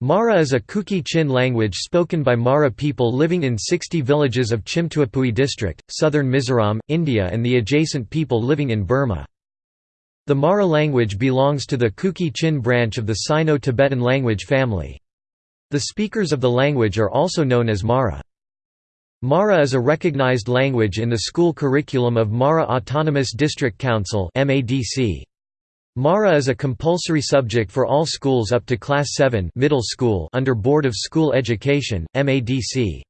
Mara is a Kuki-Chin language spoken by Mara people living in 60 villages of Chimtuapui district, southern Mizoram, India and the adjacent people living in Burma. The Mara language belongs to the Kuki-Chin branch of the Sino-Tibetan language family. The speakers of the language are also known as Mara. Mara is a recognized language in the school curriculum of Mara Autonomous District Council MADC. Mara is a compulsory subject for all schools up to Class 7 middle school under Board of School Education, MADC.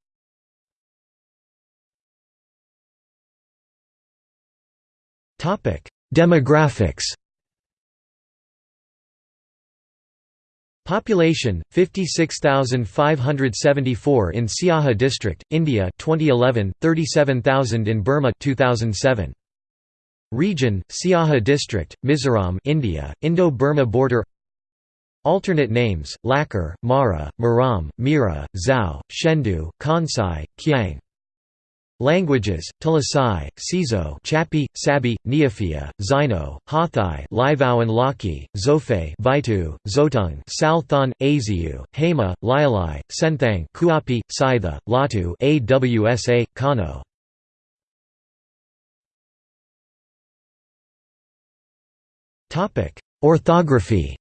Demographics Population 56574 in Siaha district India 2011 37000 in Burma 2007 Region Siaha district Mizoram India Indo-Burma border Alternate names Lakher Mara Maram Mira Zhao Shendu Kansai Kiang Languages: Tulasai, Sizo, Chapi, Sabi, Neophia, Zino, Hathai, Livao and Laki, Zofe, Vitu, Zotung, Salthon, Aziu, Hema, Lialai, Senthang, Kuapi, Sitha, Latu, Awsa, Kano. Orthography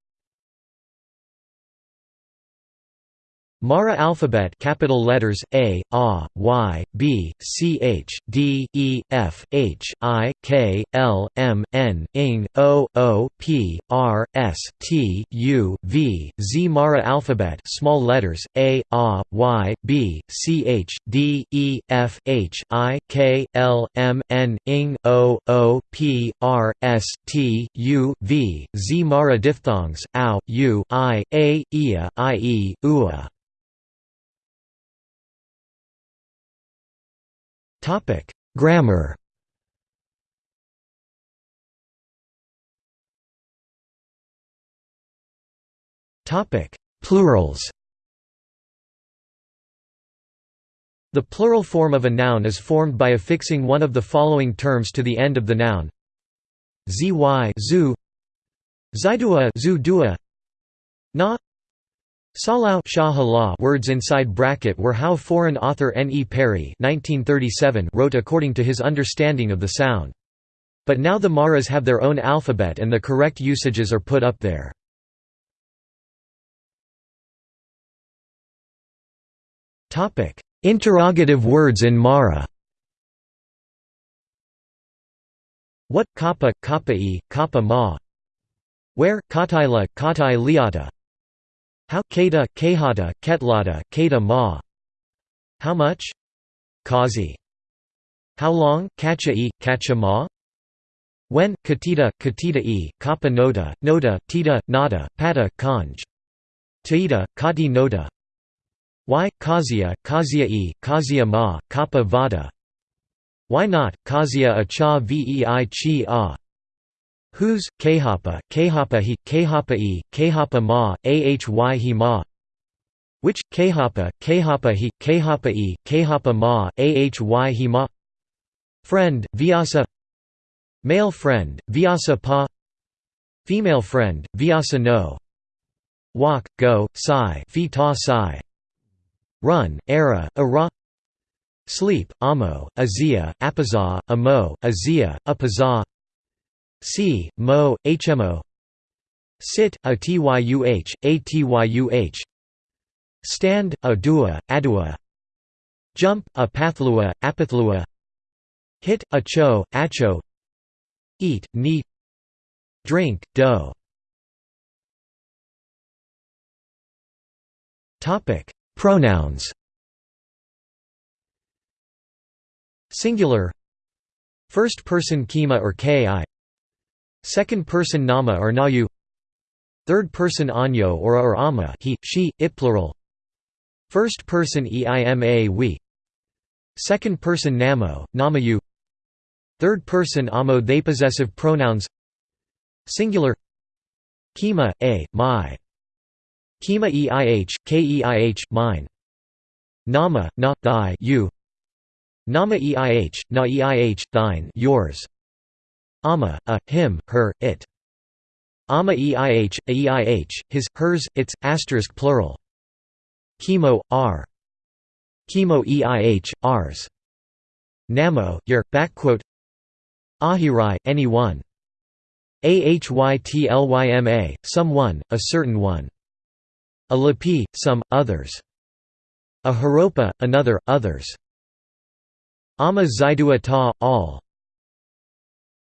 Mara alphabet capital letters A, A, Y, B, C, H, D, E, F, H, I, K, L, M, N, ING, O, O, P, R, S, T, U, V, Z. Mara alphabet small letters A, A, Y, B, C, H, D, E, F, H, I, K, L, M, N, ING, O, O, P, R, S, T, U, V, Z. Mara diphthongs, OW, U, I, A, Ia, IE, UA. Topic: Grammar. Topic: Plurals. The plural form of a noun is formed by affixing one of the following terms to the end of the noun. Zy zu Zaidua zu dua Na Salau words inside bracket were how foreign author N. E. Parry wrote according to his understanding of the sound. But now the Maras have their own alphabet and the correct usages are put up there. Interrogative words in Mara What kappa, kappa e, kappa ma Where, kataila, katai liata how Kata, Kahata, Ketlata, Kata Ma How much? Kazi How long? Kacha e, Kacha Ma When? Katita, Katita e, Kappa Nota, Nota, Tita, Nada, Pata, Kanj Taita, Kati Nota Why? Kazia, Kazia e, Kazia Ma, Kappa Vada Why not? Kazia a cha vei chi a Whose, Khapa, Khapa he, Khapa e, Khapa ma, ahy he ma. Which, Khapa, Khapa he, Khapa e, Khapa ma, ahy he ma. Friend, Vyasa. Male friend, Vyasa pa. Female friend, Vyasa no. Walk, go, sai, fi ta sai Run, era, ara Sleep, amo, azia, apaza, amo, azia, apaza C, Mo, HMO Sit, a tyuh, a tyuh Stand, a dua, adua. Jump, a pathlua, apathlua Hit, a cho, acho. Eat, neat Drink, do Pronouns. Singular. First person kima or ki Second-person nama or nayu. Third-person anyo or or ama he, she, it plural. First-person eima we. Second-person namo, namayu. Third-person amo they possessive pronouns. Singular. Kima, a, my. Kima eih, keih, mine. Nama, na, thy you. Nama eih, na eih, thine yours Ama, a, him, her, it. Ama eih, eih, his, hers, its, asterisk plural. Chemo, R. Chemo EIH, Rs. Namo, Yer, backquote Ahirai, any one. Ahytlyma, some one, a certain one. A lapi, some, others. A haropa, another, others. Ama zaidua ta, all.